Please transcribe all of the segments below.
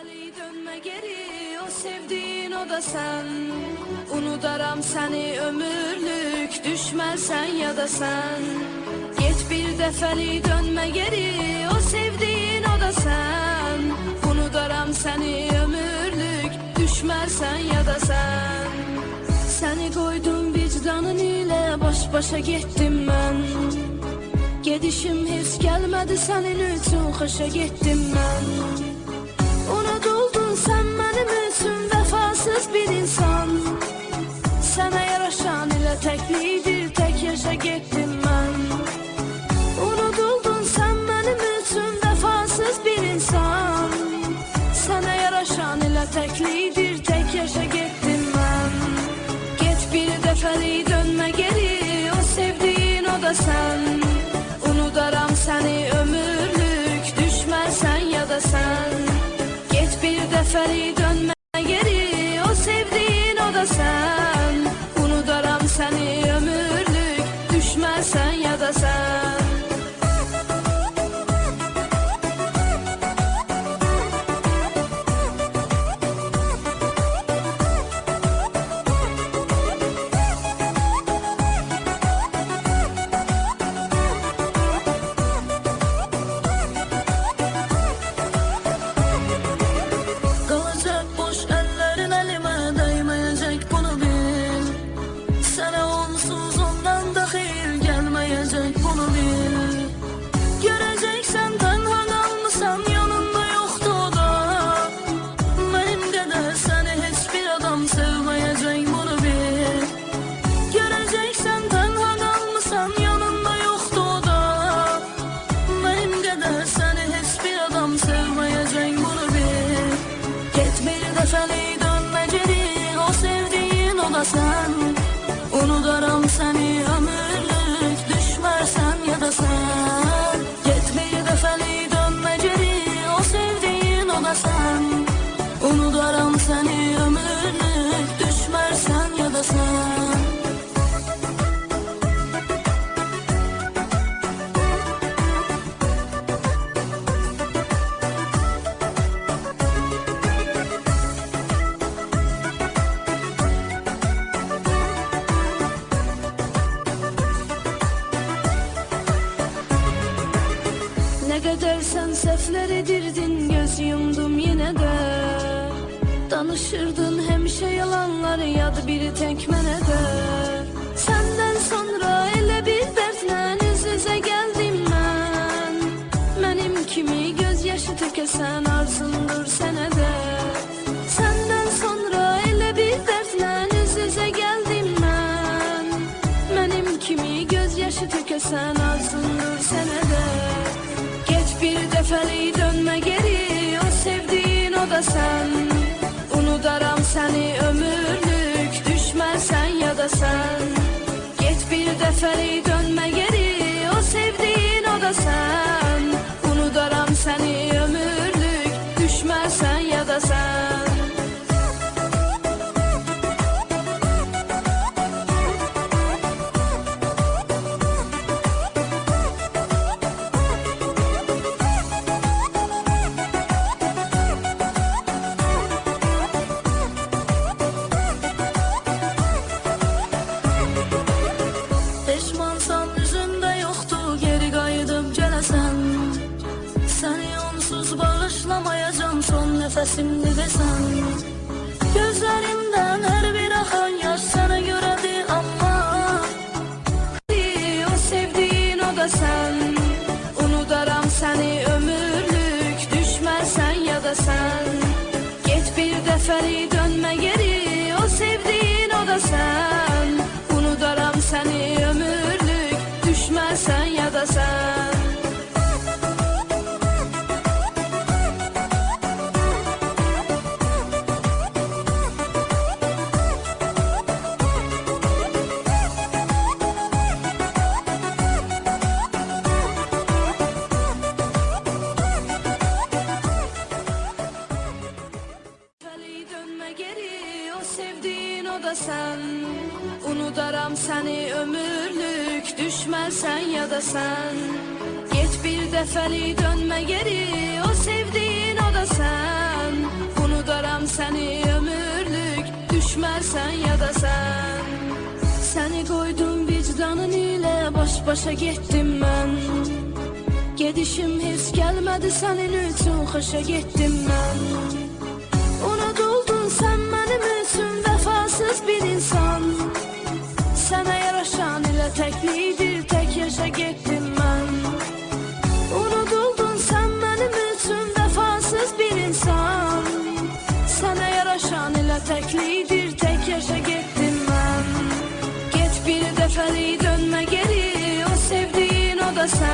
Dəfəli dönmə geri, o sevdiğin o da sen. Unudaram səni ömürlük, düşməsən ya da sen. Get bir dəfəli dönmə geri, o sevdiğin o da sen. Unudaram səni ömürlük, düşməsən ya da sen. Səni qoydum vicdanın ilə, baş-başa getdim mən Gedişim heç gəlmədi sənin üçün, xoşa getdim mən Unutuldun sen benim için vefasız bir insan. Sana yaraşan ile teklidir tek yaşa gittim ben. Unutuldun sen benim için vefasız bir insan. Sana yaraşan ile teklidir tek yaşa gittim ben. Get bir defeli dönme geri o sevdiğin o da sen sen Unudaram seni yalanları yadı biri tek mene de. Senden sonra ele bir dertle yüz yüze geldim ben. Benim kimi gözyaşı tökesen arzundur sene de. Senden sonra ele bir dertle yüz yüze geldim ben. Benim kimi gözyaşı tökesen arzundur sene de. Geç bir defeli dönme geri O sevdiğin o da sen. Unudaram seni ya da sen. Geç bir defeli dönme geri. O sevdiğin o da sen Simligasan sən Unudaram səni ömürlük Düşməsən yada sən Get bir dəfəli dönmə geri O sevdiyin o da sən Unudaram səni ömürlük Düşməsən yada sən Səni qoydum vicdanın ilə Baş başa getdim mən Gedişim heç gəlmədi sənin üçün Xoşa getdim mən Unuduldu sən mənim vəfasız bir insan. Sənə yaraşan ilə təklidir tək yaşa getdim mən Unutuldun sən mənim üçün vəfasız bir insan. Sənə yaraşan ilə təklidir tək yaşa getdim mən Get bir dəfəlik dönmə geri o sevdiyin o da sən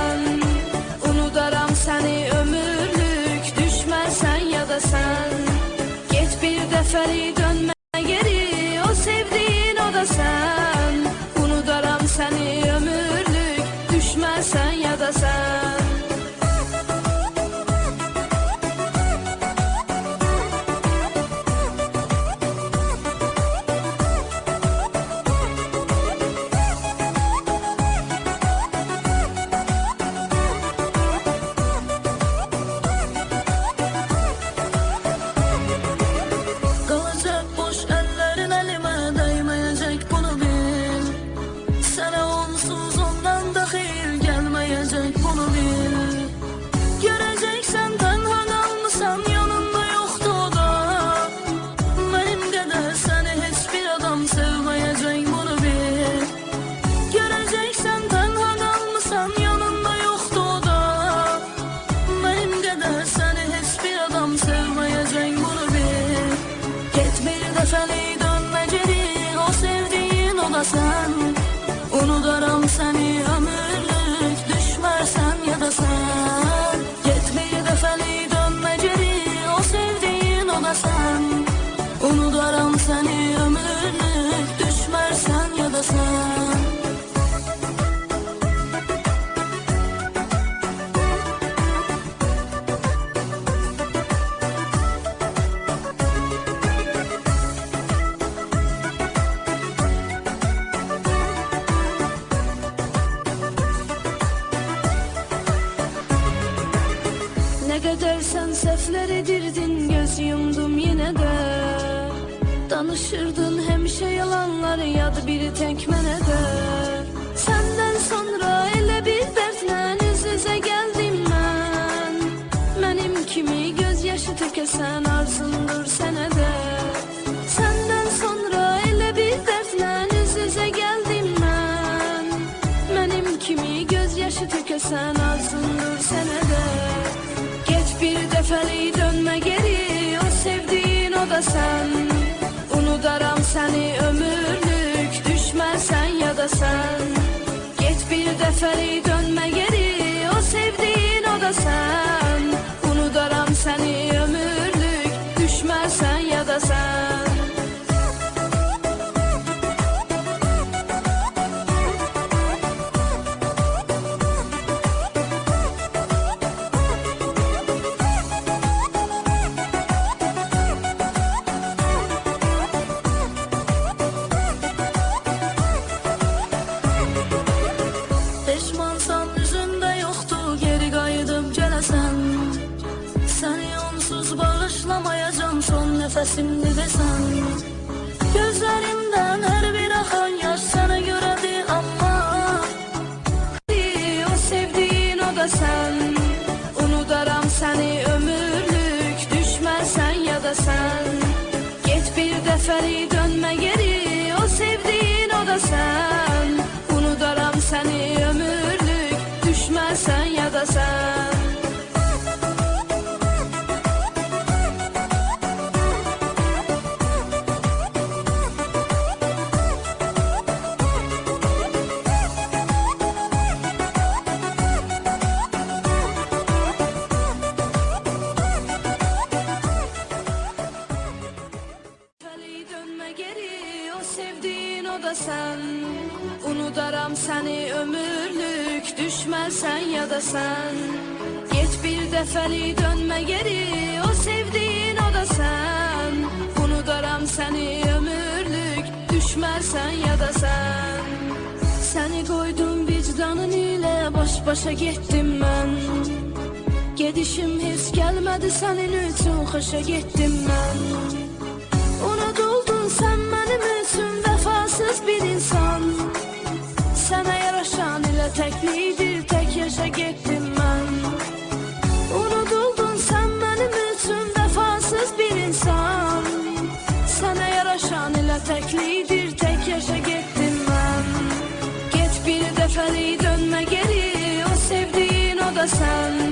Danışırdın hemşe yalanları yadı biri tek mene de. Senden sonra elə bir dertle üz yüze geldim ben. Benim kimi gözyaşı tökesen arzundur sene de. Senden sonra elə bir dertle üz yüze geldim ben. Benim kimi gözyaşı tökesen arzundur sene de. Geç bir dəfəlik dönmə geri O sevdiyin o da sən Səni ömürlük Düşmərsən ya da sən Get bir dəfəlik dönmə geri O sevdiyin o da sən sen Unudaram səni ömürlük düşmərsən ya da sen. Get bir dəfəli dönmə geri o sevdiğin o da sen. Unudaram səni ömürlük düşmərsən ya da sen. Səni qoydum vicdanın ilə baş başa getdim mən Gedişim heç gəlmədi sənin üçün xoşa getdim mən Unutuldun sen benim için vefasız bir insan ile teklidir tek yaşa gittim ben. Unutuldun sen benim için vefasız bir insan. Sana yaraşan ile teklidir tek yaşa gittim ben. Git bir defeli dönme geri o sevdiğin o da sen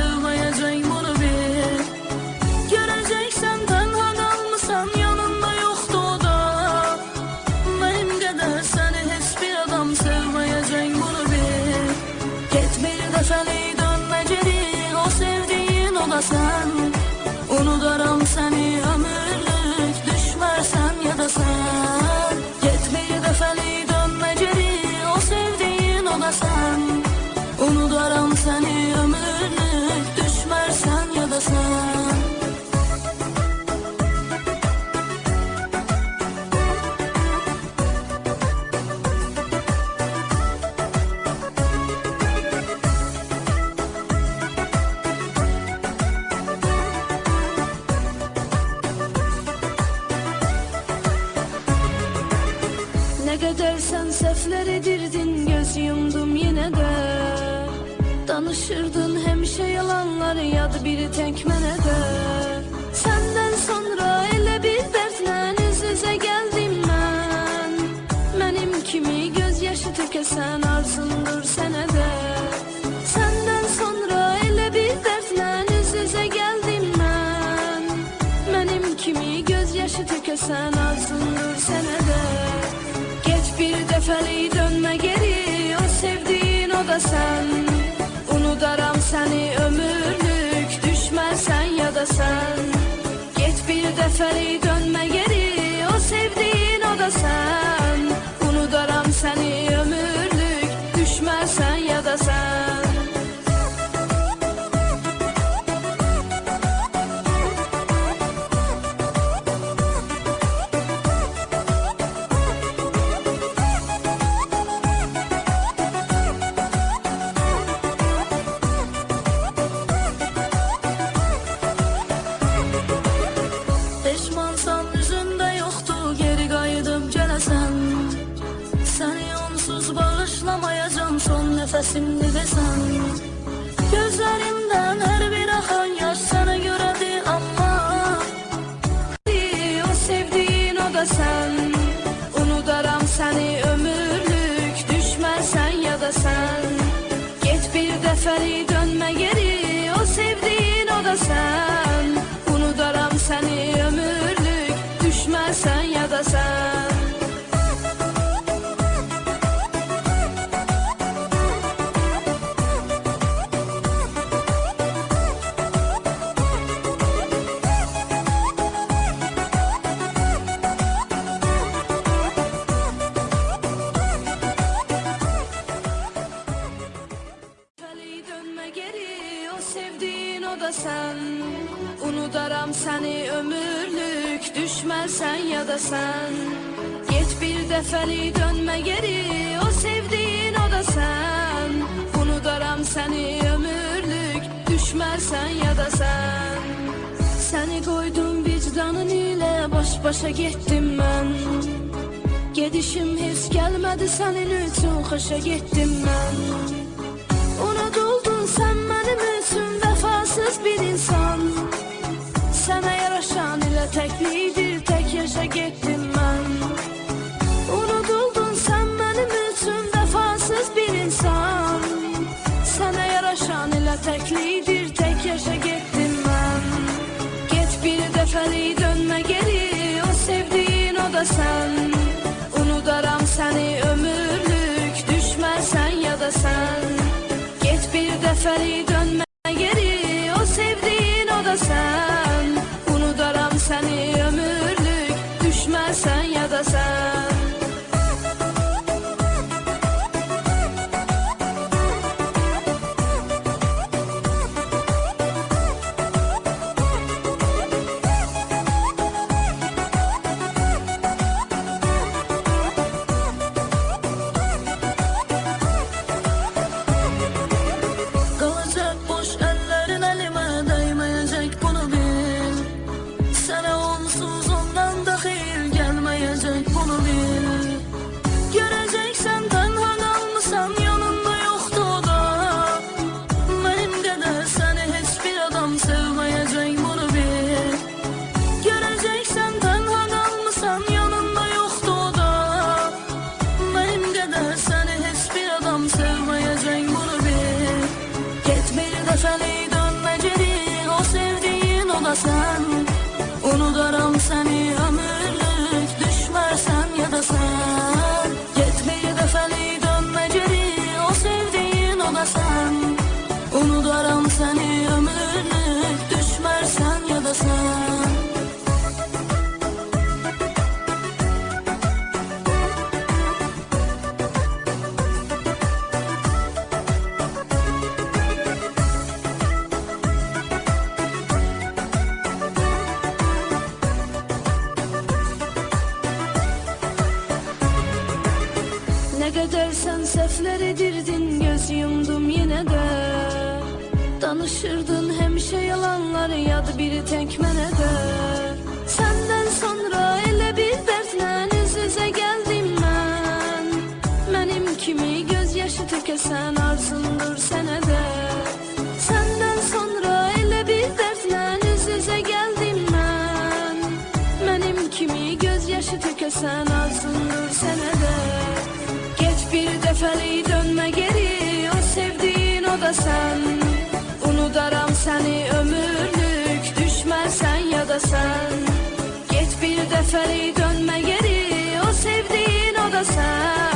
the way Danışırdın hemşe yalanları yadı biri tekmene de. Senden sonra ele bir dertle yüz yüze geldim ben. Benim kimi gözyaşı tökesen arzundur sene de. Senden sonra ele bir dertle yüz yüze geldim ben. Benim kimi gözyaşı tökesen arzundur sene de. Geç bir defeli dönme geri O sevdiğin o da sen Unudaram seni ömürlük Düşmezsen ya da sen. Geç bir defeli dönme geri O sevdiğin o da sen sen Unudaram seni ömürlük Düşmezsen ya da sen. Geç bir defeli dönme geri O sevdiğin o da sen. Unudaram seni ömürlük Düşmezsen ya da sen. Seni koydum vicdanın ile Baş başa gittim ben. Gedişim hiç gelmedi senin için Hoşa gittim ben bilmez bir insan Sənə yaraşan elə təklidir, tək yaşa getdim mən Unuduldun sən mənim üçün vəfasız bir insan. Sənə yaraşan elə təklidir, tək yaşa getdim mən Get bir dəfəli dönmə geri, o sevdiyin o da sən Unudaram səni ömürlük, düşməsən ya da sən Get bir dəfəli dönmə perasaan edirdin göz yumdum yine de. Danışırdın hemşe yalanları yadı biri tek mene de. Senden sonra ele bir dertle yüz yüze geldim ben. Benim kimi gözyaşı tökesen arzundur sene Defeli dönme geri O sevdiğin o da sen. Unudaram seni ömürlük Düşmezsen ya da sen. Geç bir defeli dönme geri O sevdiğin o da sen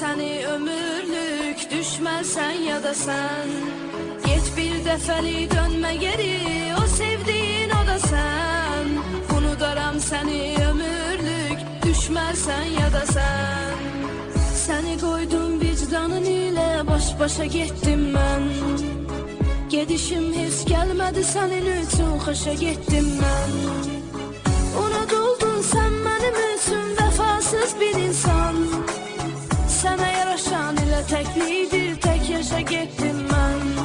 Seni ömürlük düşmezsen ya da sen. Geç bir defeli dönme geri o sevdiğin o da sen. Unudaram seni ömürlük düşmezsen ya da sen. Seni koydum vicdanın ile baş başa gittim ben. Gedişim hiç gelmedi senin üçün xoşa getdim mən ile teklidir tek yaşa gittim ben.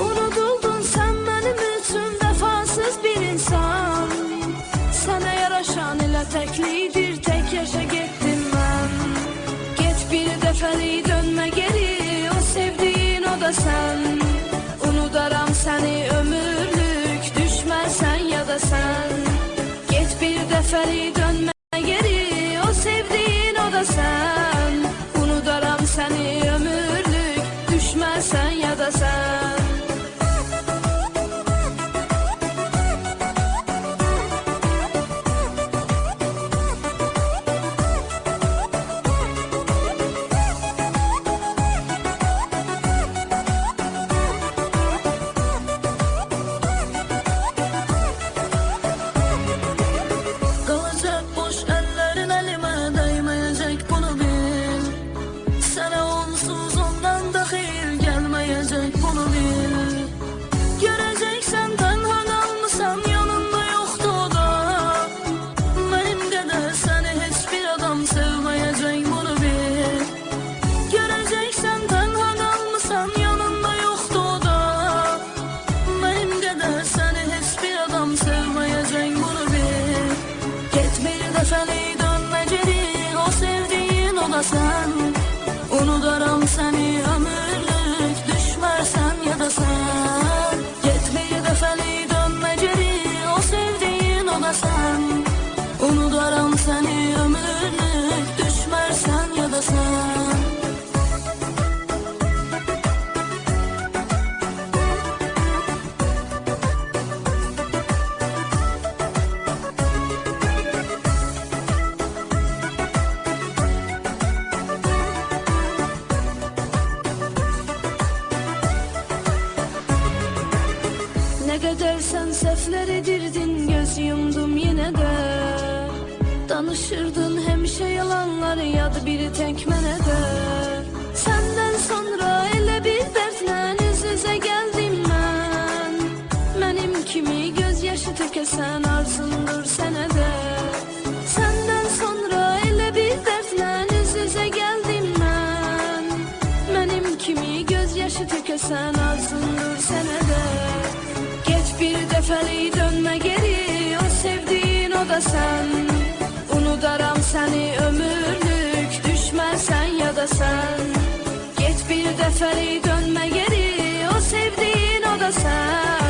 Unutuldun sen benim için vefasız bir insan. Sana yaraşan ile teklidir kadar sen sefler edirdin göz yumdum yine de. Danışırdın hemşe yalanları yadı biri tek mene de. Senden sonra elə bir dertle üz yüze geldim ben. Benim kimi gözyaşı tökesen arzundur sene de. Senden sonra elə bir dertle üz yüze geldim ben. Benim kimi gözyaşı tökesen arzundur sene defeli dönme geri O sevdiğin o da sen. Unudaram seni ömürlük Düşmezsen ya da sen. Geç bir defeli dönme geri O sevdiğin o da sen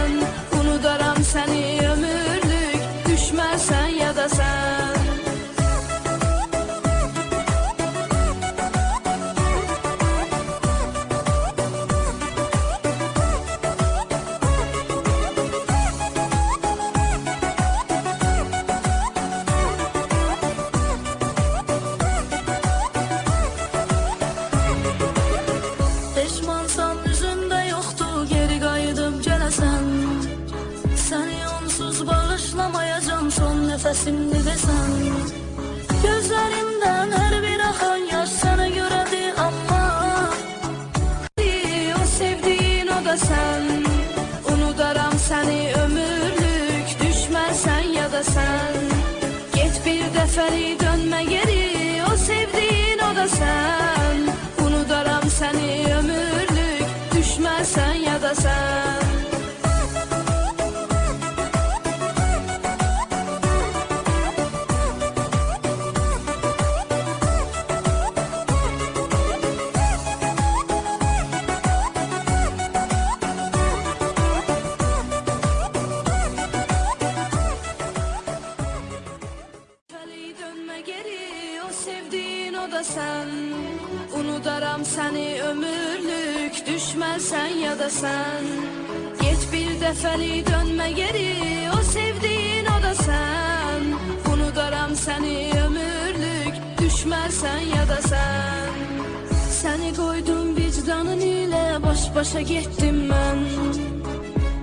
Seni ömürlük düşmezsen ya da sen. Geç bir defeli dönme geri o sevdiğin o da sen. Unudaram seni ömürlük düşmezsen ya da sen. Seni koydum vicdanın ile baş başa gittim ben.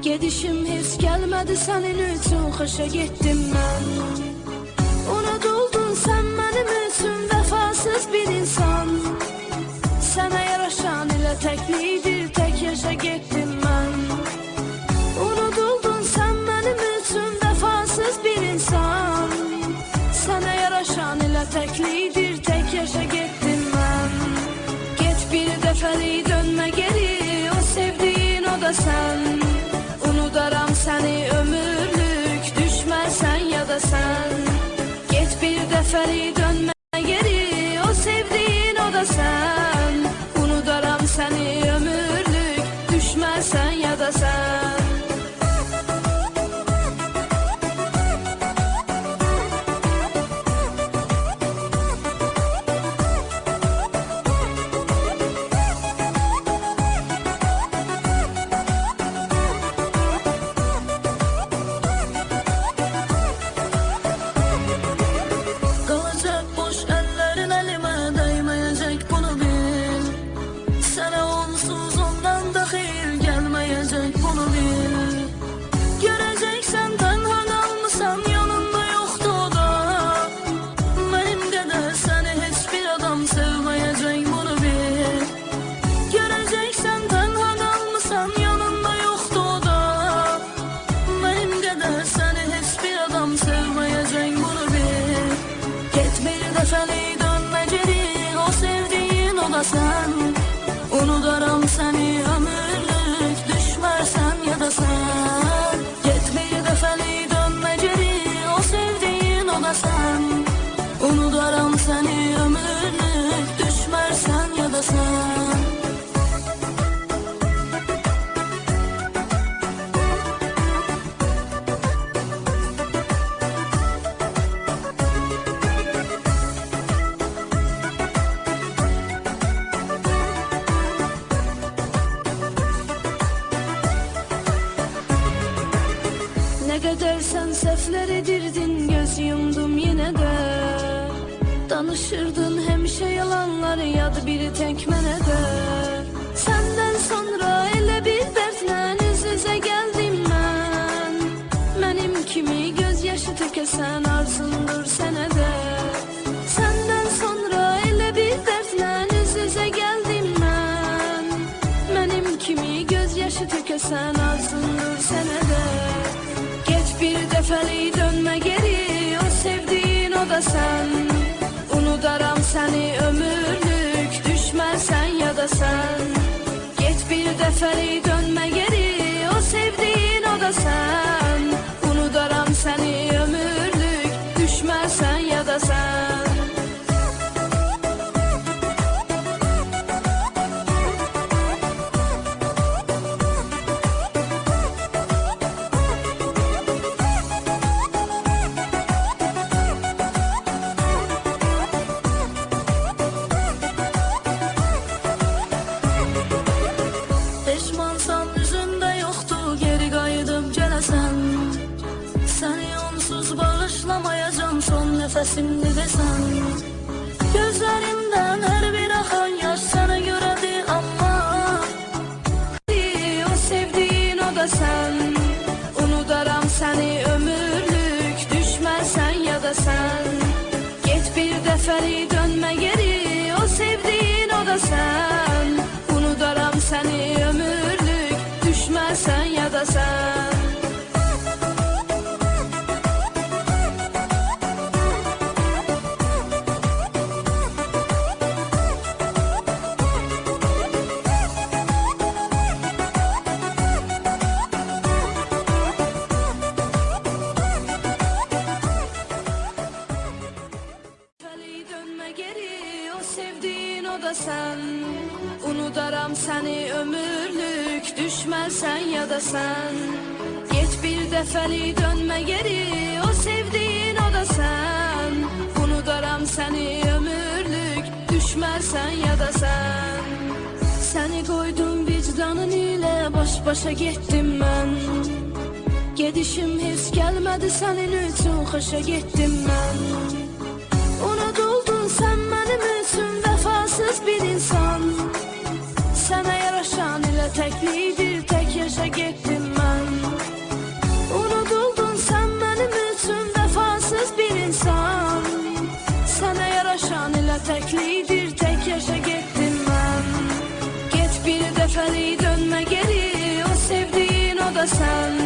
Gedişim hiç gelmedi senin için hoşa gittim ben. Unutuldun sen benim için vefasız bir insan ile teklidir tek yaşa gittim ben. Unutuldun sen benim için vefasız bir insan. Sana yaraşan ile teklidir Kaybedersen seflere dirdin göz yumdum yine de. Danışırdın hem şey yalanlar ya da biri tekmene de. Senden sonra ele bir dertle yüz yüze geldim ben. Benim kimi gözyaşı tökesen arzundur senede Senden sonra ele bir dertle yüz yüze geldim ben. Benim kimi gözyaşı tökesen arzundur Defeli dönme geri O sevdiğin o da sen. Unudaram seni ömürlük Düşmezsen ya da sen. Geç bir defeli dönme geri O sevdiğin o da sen düşmezsen ya da sen. Geç bir defeli dönme geri o sevdiğin o da sen. Unudaram seni ömürlük düşmezsen ya da sen. Seni koydum vicdanın ile baş başa gittim ben. Gedişim hiç gelmedi senin üçün xoşa getdim mən Unutuldun sen benim üçün vefasız bir insan. Sana yaraşan ile teklidir plaja gittim ben. Unutuldun sen benim üçün vefasız bir insan. Sənə yaraşan elə təklidir, tək yaşa getdim mən Get bir dəfəlik dönmə geri, o sevdiyin o da sən